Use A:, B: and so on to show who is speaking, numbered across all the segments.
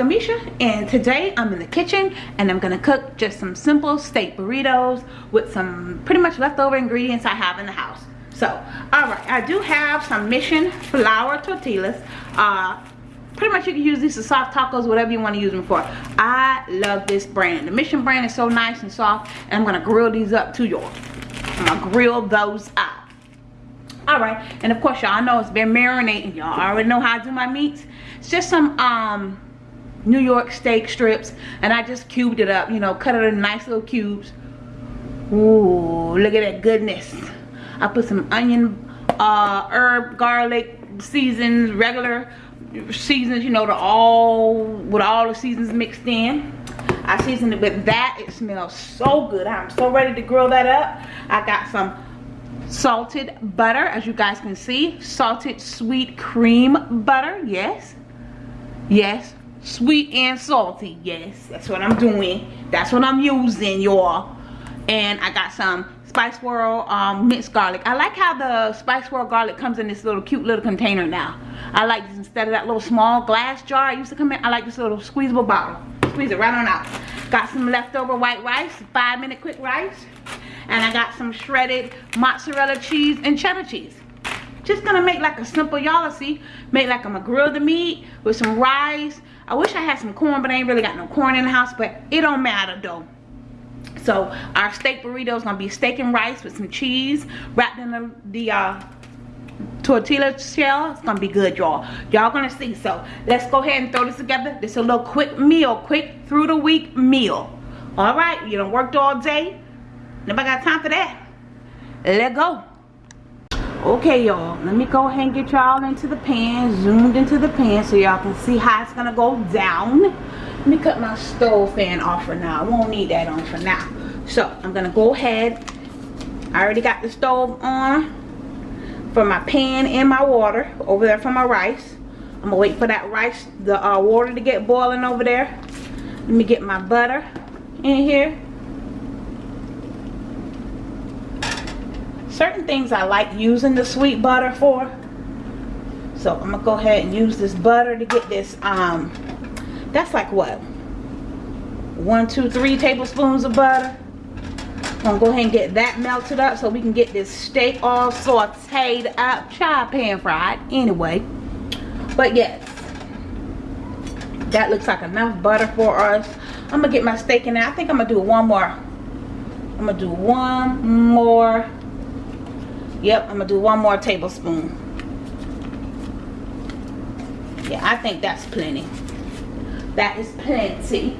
A: and today I'm in the kitchen and I'm gonna cook just some simple steak burritos with some pretty much leftover ingredients I have in the house. So all right I do have some mission flour tortillas. Uh, pretty much you can use these for soft tacos whatever you want to use them for. I love this brand. The mission brand is so nice and soft and I'm gonna grill these up to y'all I'm gonna grill those up. All right and of course y'all know it's been marinating. Y'all already know how i do my meats. It's just some um new york steak strips and i just cubed it up you know cut it in nice little cubes. Ooh, look at that goodness. I put some onion uh herb garlic seasons regular seasons you know the all with all the seasons mixed in. I seasoned it with that. It smells so good. I'm so ready to grill that up. I got some salted butter as you guys can see. Salted sweet cream butter yes. Yes sweet and salty. Yes that's what i'm doing. That's what i'm using y'all. And i got some spice world um, minced garlic. I like how the spice world garlic comes in this little cute little container now. I like this instead of that little small glass jar it used to come in i like this little squeezable bottle. Squeeze it right on out. Got some leftover white rice five minute quick rice. And I got some shredded mozzarella cheese and cheddar cheese. Just gonna make like a simple y'all see make like I'm gonna grill the meat with some rice I wish I had some corn but I ain't really got no corn in the house but it don't matter though. So our steak burrito is gonna be steak and rice with some cheese wrapped in the, the uh, tortilla shell. It's gonna be good y'all. Y'all gonna see. So let's go ahead and throw this together. This is a little quick meal quick through the week meal. All right you done worked all day. Nobody got time for that. Let go. Okay, y'all. Let me go ahead and get y'all into the pan. Zoomed into the pan so y'all can see how it's to go down. Let me cut my stove fan off for now. I won't need that on for now. So, I'm to go ahead. I already got the stove on for my pan and my water over there for my rice. I'm to wait for that rice, the uh, water to get boiling over there. Let me get my butter in here. Certain things I like using the sweet butter for. So I'm gonna go ahead and use this butter to get this um that's like what? One two three tablespoons of butter. I'm gonna go ahead and get that melted up so we can get this steak all sauteed up. Chop pan fried anyway. But yes that looks like enough butter for us. I'm gonna get my steak in there. I think I'm gonna do one more. I'm gonna do one more Yep, I'm gonna do one more tablespoon. Yeah, I think that's plenty. That is plenty.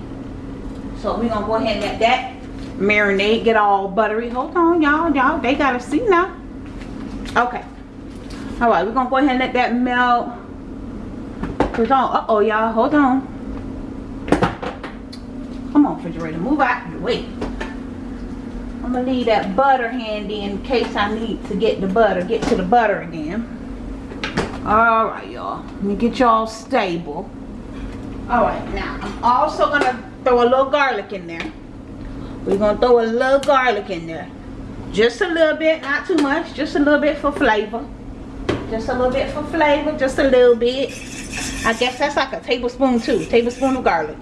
A: So we're gonna go ahead and let that marinade get all buttery. Hold on, y'all, y'all, they gotta see now. Okay. All right, we're gonna go ahead and let that melt. Hold on, uh-oh, y'all, hold on. Come on, refrigerator, move out way. I'm gonna leave that butter handy in case I need to get the butter, get to the butter again. All right, y'all. Let me get y'all stable. All right, now I'm also gonna throw a little garlic in there. We're gonna throw a little garlic in there. Just a little bit, not too much, just a little bit for flavor. Just a little bit for flavor, just a little bit. I guess that's like a tablespoon too, tablespoon of garlic.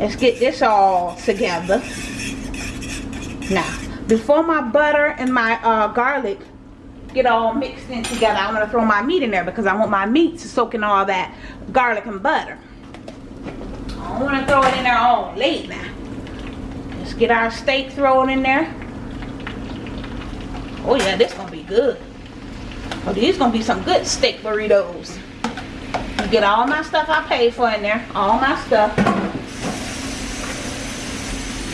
A: Let's get this all together. Now, before my butter and my uh, garlic get all mixed in together, I'm to throw my meat in there because I want my meat to soak in all that garlic and butter. I to throw it in there all late now. Let's get our steak thrown in there. Oh yeah, this to be good. Oh, these to be some good steak burritos. Get all my stuff I paid for in there. All my stuff.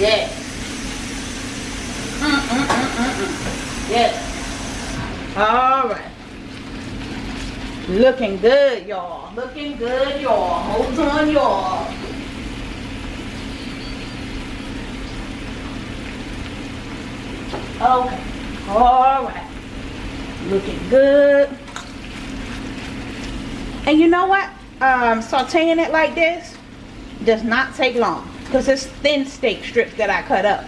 A: Yeah. Yes. All right. Looking good, y'all. Looking good, y'all. Hold on, y'all. Okay. All right. Looking good. And you know what? Um, sauteing it like this does not take long because it's thin steak strips that I cut up.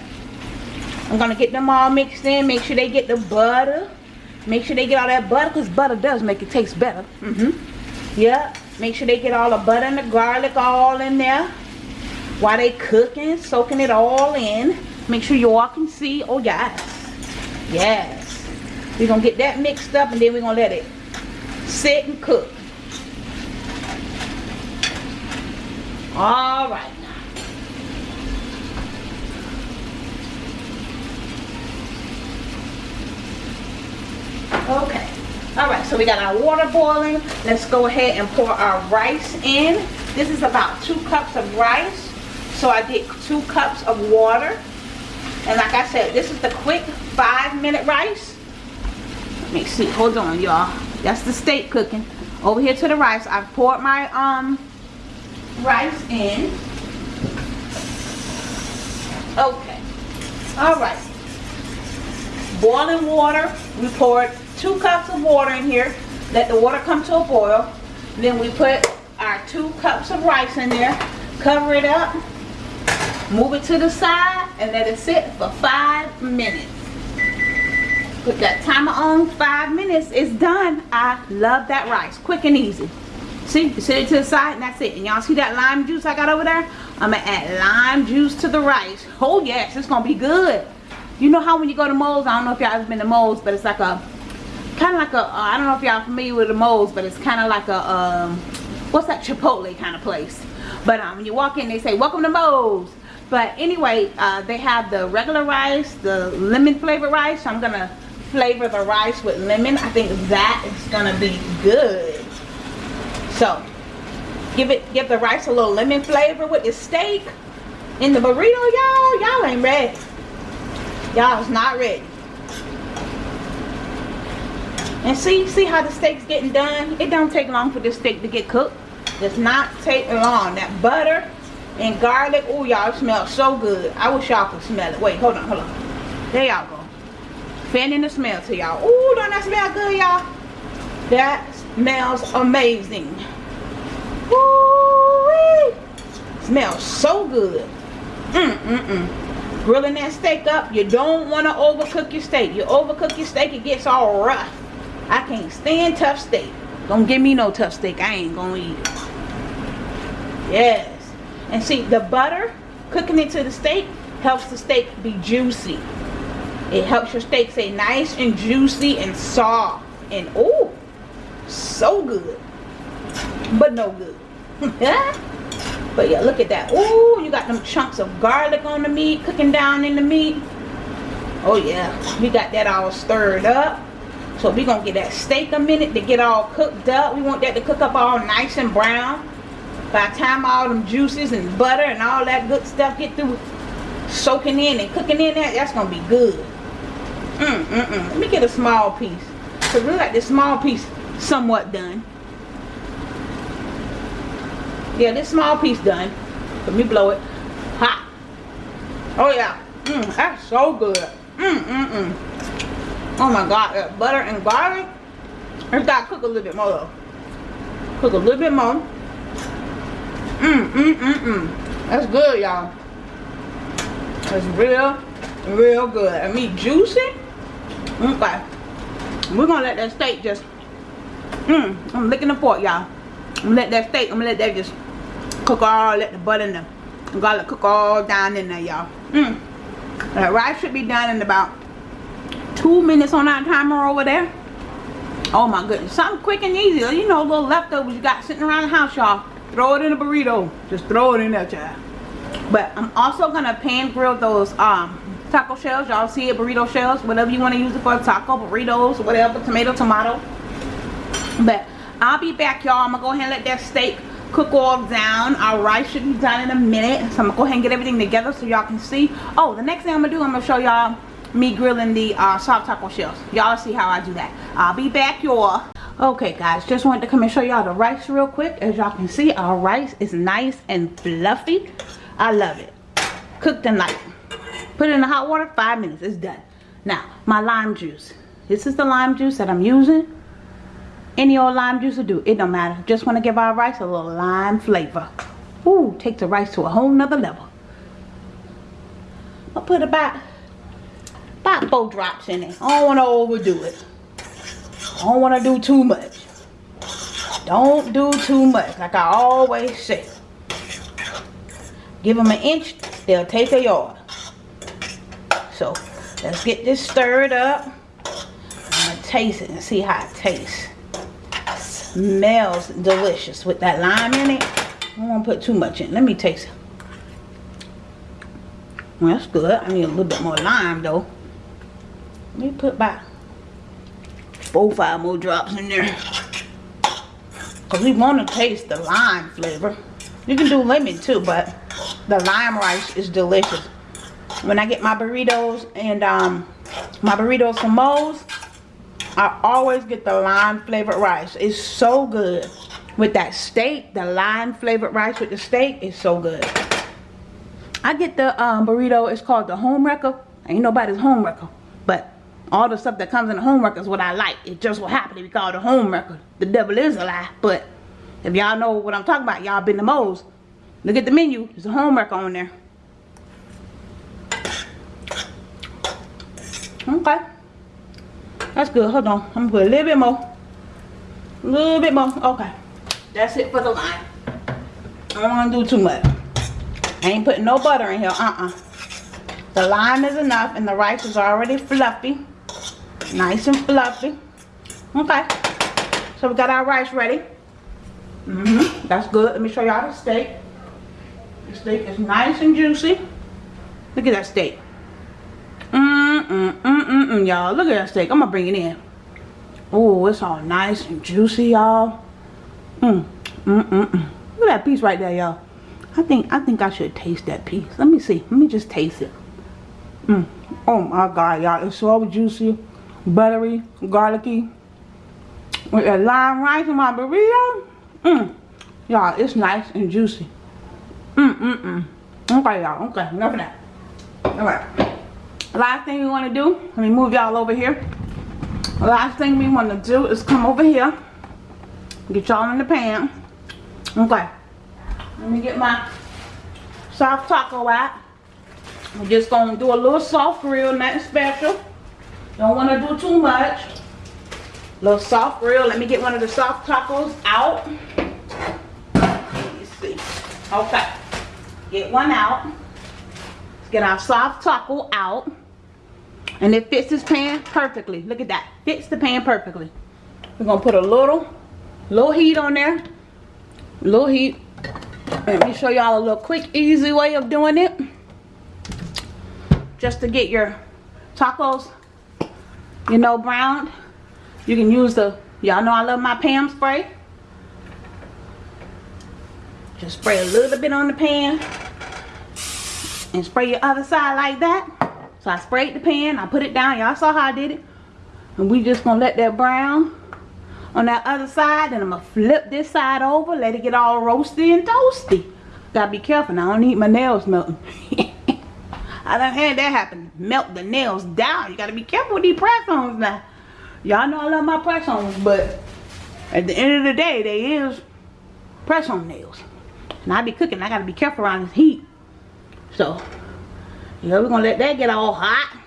A: I'm gonna get them all mixed in. Make sure they get the butter. Make sure they get all that butter because butter does make it taste better. Mm-hmm. Yeah. Make sure they get all the butter and the garlic all in there. While they cooking, soaking it all in. Make sure you all can see. Oh, yes. Yes. We're to get that mixed up and then we're to let it sit and cook. All right. Okay. All right, so we got our water boiling. Let's go ahead and pour our rice in. This is about two cups of rice. So I did two cups of water. And like I said, this is the quick five minute rice. Let me see, hold on y'all. That's the steak cooking. Over here to the rice, I poured my um rice in. Okay. All right. Boiling water, we poured two cups of water in here. Let the water come to a boil. Then we put our two cups of rice in there. Cover it up. Move it to the side and let it sit for five minutes. Put that timer on, five minutes, it's done. I love that rice, quick and easy. See, you set it to the side and that's it. And y'all see that lime juice I got over there? I'm gonna add lime juice to the rice. Oh yes, it's gonna be good. You know how when you go to Moe's, I don't know if y'all ever been to Moe's, but it's like a kind of like a uh, I don't know if y'all familiar with the Moe's, but it's kind of like a um, what's that Chipotle kind of place. But um, when you walk in, they say welcome to Moe's. But anyway, uh, they have the regular rice, the lemon flavored rice. So I'm gonna flavor the rice with lemon. I think that is gonna be good. So give it, give the rice a little lemon flavor with the steak. In the burrito, y'all, y'all ain't ready. Y'all is not ready. And see, see how the steak's getting done? It don't take long for this steak to get cooked. Does not take long. That butter and garlic, oh y'all, smells so good. I wish y'all could smell it. Wait, hold on, hold on. There y'all go. Fanning the smell to y'all. Oh, don't that smell good, y'all? That smells amazing. Woo! Smells so good. Mm, mm, mm. Grilling that steak up, you don't want to overcook your steak. You overcook your steak, it gets all rough. I can't stand tough steak. Don't give me no tough steak. I ain't gonna eat it. Yes. And see, the butter, cooking into the steak, helps the steak be juicy. It helps your steak stay nice and juicy and soft. And oh, so good. But no good. but yeah, look at that. Oh, you got them chunks of garlic on the meat, cooking down in the meat. Oh yeah, we got that all stirred up. So we're going to get that steak a minute to get all cooked up. We want that to cook up all nice and brown. By the time all them juices and butter and all that good stuff get through soaking in and cooking in that, that's going to be good. Mm, mm, mm. Let me get a small piece. So we like this small piece somewhat done. Yeah, this small piece done. Let me blow it. Hot. Oh yeah. Mm, that's so good. Mm, mm, mm. Oh my god, that butter and garlic. It's got to cook a little bit more though. Cook a little bit more. Mmm, mmm, mmm, mmm. That's good, y'all. That's real, real good. And meat juicy. Okay. We're gonna let that steak just, mmm, I'm licking the fork, y'all. I'm let that steak, I'm gonna let that just cook all, let the butter and the garlic cook all down in there, y'all. Mmm. That rice should be done in about two minutes on our timer over there. Oh my goodness. Something quick and easy. You know little leftovers you got sitting around the house y'all. Throw it in a burrito. Just throw it in there child. But i'm also gonna pan grill those um taco shells. Y'all see it? Burrito shells. Whatever you want to use it for. Taco burritos whatever. Tomato tomato. But i'll be back y'all. I'm gonna go ahead and let that steak cook all down. Our rice should be done in a minute. So i'm gonna go ahead and get everything together so y'all can see. Oh the next thing i'm gonna do i'm gonna show y'all me grilling the uh, soft taco shells. Y'all see how I do that. I'll be back, y'all. Okay, guys, just wanted to come and show y'all the rice real quick. As y'all can see, our rice is nice and fluffy. I love it. Cooked and light. Put it in the hot water, five minutes, it's done. Now, my lime juice. This is the lime juice that I'm using. Any old lime juice will do, it don't matter. Just want to give our rice a little lime flavor. Ooh, take the rice to a whole nother level. I'll put about four drops in it. I don't want to overdo it. I don't want to do too much. Don't do too much, like I always say. Give them an inch, they'll take a yard. So, let's get this stirred up. I'm going to taste it and see how it tastes. Smells delicious with that lime in it. I don't want to put too much in. Let me taste it. Well, that's good. I need a little bit more lime though. Me put about four, five more drops in there. Because we want to taste the lime flavor. You can do lemon too, but the lime rice is delicious. When I get my burritos and um, my burritos from Moe's, I always get the lime flavored rice. It's so good. With that steak, the lime flavored rice with the steak is so good. I get the um, burrito, it's called the home wrecker. Ain't nobody's home wrecker. All the stuff that comes in the home wrecker is what I like. It just will happen to be called a home wrecker. The devil is a lie. But if y'all know what I'm talking about, y'all been to Moe's. Look at the menu. There's a home wrecker on there. Okay. That's good. Hold on. I'm going to put a little bit more. A little bit more. Okay. That's it for the lime. I don't want to do too much. I ain't putting no butter in here. Uh-uh. The lime is enough and the rice is already fluffy. Nice and fluffy. Okay. So we got our rice ready. Mm hmm That's good. Let me show y'all the steak. The steak is nice and juicy. Look at that steak. Mm-mm-mm-mm-mm, y'all. Look at that steak. I'm going to bring it in. Oh, it's all nice and juicy, y'all. Mm, mm-mm-mm. Look at that piece right there, y'all. I think I think I should taste that piece. Let me see. Let me just taste it. Mm. Oh my god, y'all. It's so juicy, buttery, garlicky. With that lime rice in my burrito. Mmm. Y'all, it's nice and juicy. Mmm, mmm, mmm. Okay, y'all. Okay, enough of that. Alright. Last thing we want to do, let me move y'all over here. Last thing we want to do is come over here. Get y'all in the pan. Okay. Let me get my soft taco out. I'm just going to do a little soft grill, nothing special. Don't want to do too much. A Little soft grill. Let me get one of the soft tacos out. Let me see. Okay. Get one out. Let's get our soft taco out. And it fits this pan perfectly. Look at that. Fits the pan perfectly. We're going to put a little, little heat on there. Little heat. Let me show y'all a little quick, easy way of doing it. Just to get your tacos, you know, browned. You can use the, y'all know I love my Pam spray. Just spray a little bit on the pan. And spray your other side like that. So I sprayed the pan, I put it down. Y'all saw how I did it. And we just gonna let that brown on that other side. And I'm to flip this side over. Let it get all roasty and toasty. Gotta be careful. Now, I don't need my nails melting. I done had that happen. Melt the nails down. You gotta be careful with these press-ons now. Y'all know I love my press-ons, but at the end of the day, they is press-on nails. And I be cooking. I gotta be careful around this heat. So, yeah, we're gonna let that get all hot.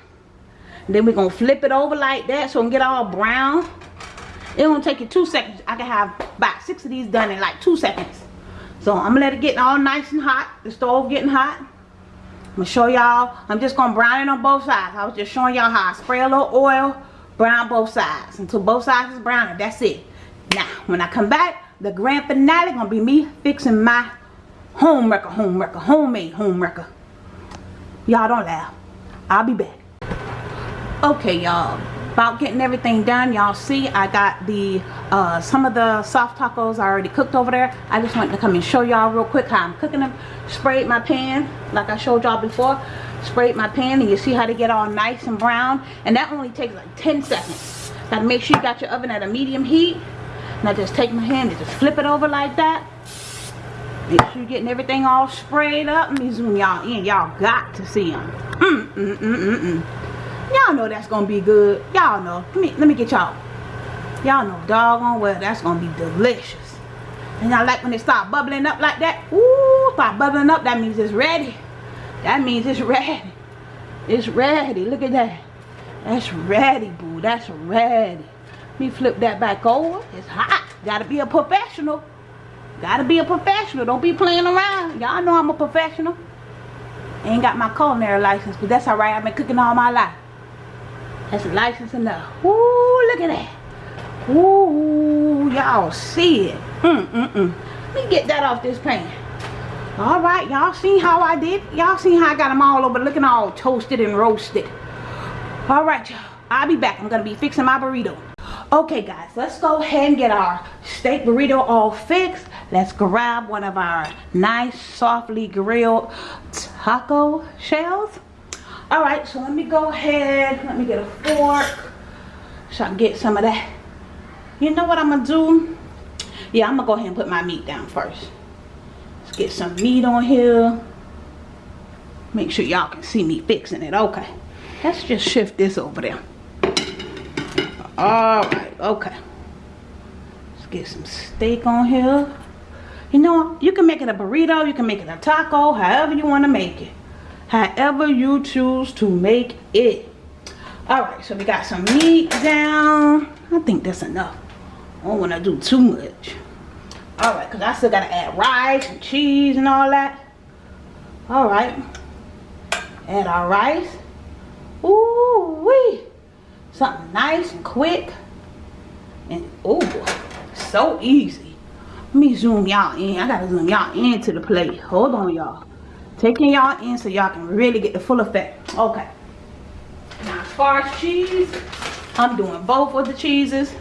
A: Then we're gonna flip it over like that so it can get all brown. It gonna take you two seconds. I can have about six of these done in like two seconds. So I'm gonna let it get all nice and hot. The stove getting hot. I'm gonna show y'all. I'm just gonna brown it on both sides. I was just showing y'all how I spray a little oil, brown both sides until both sides is brown and that's it. Now, when I come back, the grand finale gonna be me fixing my home wrecker, home wrecker, homemade home wrecker. Y'all don't laugh. I'll be back. Okay, y'all about getting everything done. Y'all see I got the uh, some of the soft tacos I already cooked over there. I just wanted to come and show y'all real quick how I'm cooking them sprayed my pan like I showed y'all before. Sprayed my pan and you see how they get all nice and brown? And that only takes like 10 seconds. Gotta make sure you got your oven at a medium heat. And I just take my hand and just flip it over like that. Make sure you're getting everything all sprayed up. Let me zoom y'all in. Y'all got to see them mm, mm, mm, mm, mm. Y'all know that's gonna be good. Y'all know. Let me let me get y'all. Y'all know doggone well that's gonna be delicious. And y'all like when it start bubbling up like that? Ooh, start bubbling up, that means it's ready. That means it's ready. It's ready. Look at that. That's ready, boo. That's ready. Let me flip that back over. It's hot. Gotta be a professional. Gotta be a professional. Don't be playing around. Y'all know I'm a professional. Ain't got my culinary license, but that's alright. I've been cooking all my life. That's license enough. Ooh, look at that. Ooh, y'all see it. Mm, mm, mm. Let me get that off this pan. Alright, y'all see how I did? Y'all see how I got them all over looking all toasted and roasted. Alright, y'all. I'll be back. I'm going to be fixing my burrito. Okay, guys. Let's go ahead and get our steak burrito all fixed. Let's grab one of our nice, softly grilled taco shells. Alright, so let me go ahead. Let me get a fork. So I can get some of that. You know what I'm to do? Yeah, I'm to go ahead and put my meat down first. Let's get some meat on here. Make sure y'all can see me fixing it. Okay. Let's just shift this over there. Alright, okay. Let's get some steak on here. You know, you can make it a burrito, you can make it a taco, however you want to make it. However you choose to make it. Alright, so we got some meat down. I think that's enough. I don't want to do too much. Alright, because I still got to add rice and cheese and all that. Alright. Add our rice. Ooh wee. Something nice and quick. And ooh, so easy. Let me zoom y'all in. I gotta zoom y'all into the plate. Hold on y'all. Taking y'all in so y'all can really get the full effect. Okay. Now as far as cheese, I'm doing both of the cheeses.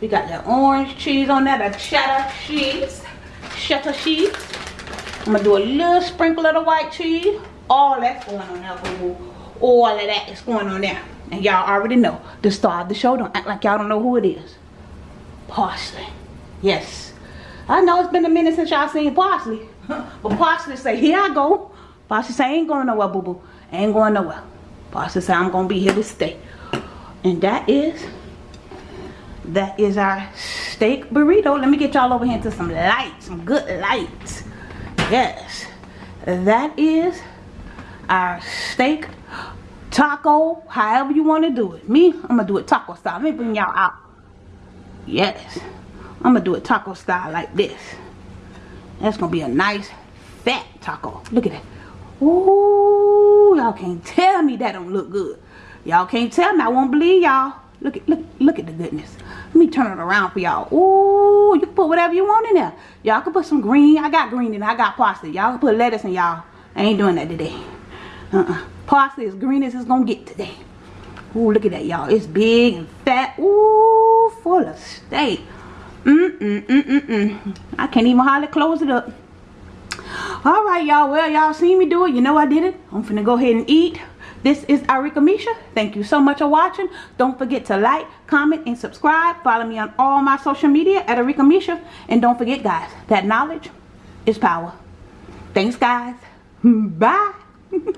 A: We got the orange cheese on there, the cheddar cheese. Cheddar cheese. I'm gonna do a little sprinkle of the white cheese. All that's going on there, all of that is going on there and y'all already know the star of the show don't act like y'all don't know who it is parsley yes i know it's been a minute since y'all seen parsley but parsley say here i go. Parsley say ain't going nowhere boo boo ain't going nowhere. Parsley say i'm gonna be here to stay. And that is that is our steak burrito. Let me get y'all over here to some light some good lights. Yes. That is our steak taco however you want to do it. Me i'm gonna do it taco style. Let me bring y'all out. Yes. I'm gonna do it taco style like this that's gonna be a nice fat taco. Look at that. Ooh, y'all can't tell me that don't look good. Y'all can't tell me. I won't believe y'all. Look at look look at the goodness. Let me turn it around for y'all. Ooh, you can put whatever you want in there. Y'all can put some green. I got green and i got parsley. Y'all can put lettuce in y'all. I ain't doing that today. Uh-uh. Parsley as green as it's gonna get today. Ooh, look at that y'all. It's big and fat. Ooh, full of steak mm mm mm mm mm i can't even hardly close it up all right y'all well y'all seen me do it you know i did it i'm finna go ahead and eat this is Arika Misha. Thank you so much for watching. Don't forget to like, comment, and subscribe. Follow me on all my social media at Arika Misha. And don't forget, guys, that knowledge is power. Thanks, guys. Bye.